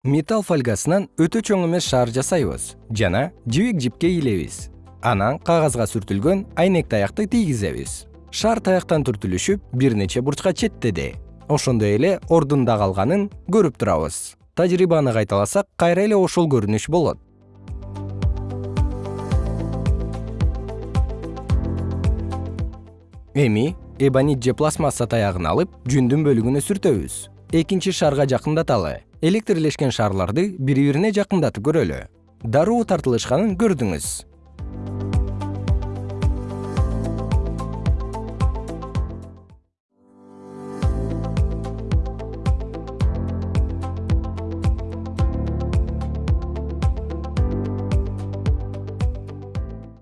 металл фольгасынан өтө чоң эмес шаар жасайбыз жана жибек жипке илебиз. Анан кагазга сүртүлгөн айнек таякты тийгизебиз. Шар таяктан түртүлүшүп бир нече бурчка четтеди ошондой эле ордунда калганын көрүп турабыз. Тажрыйбаны кайталасак кайра эле ошол көрүнүш болот. Эми эбонит же пластмасса таягын алып жүндүн бөлүгүнө сүртөбүз экинчи шарга жакындаталы. Электрлешкен шарларды бири бирине жакындатып көрөлү. Дароо тартылышканын көрдүңүз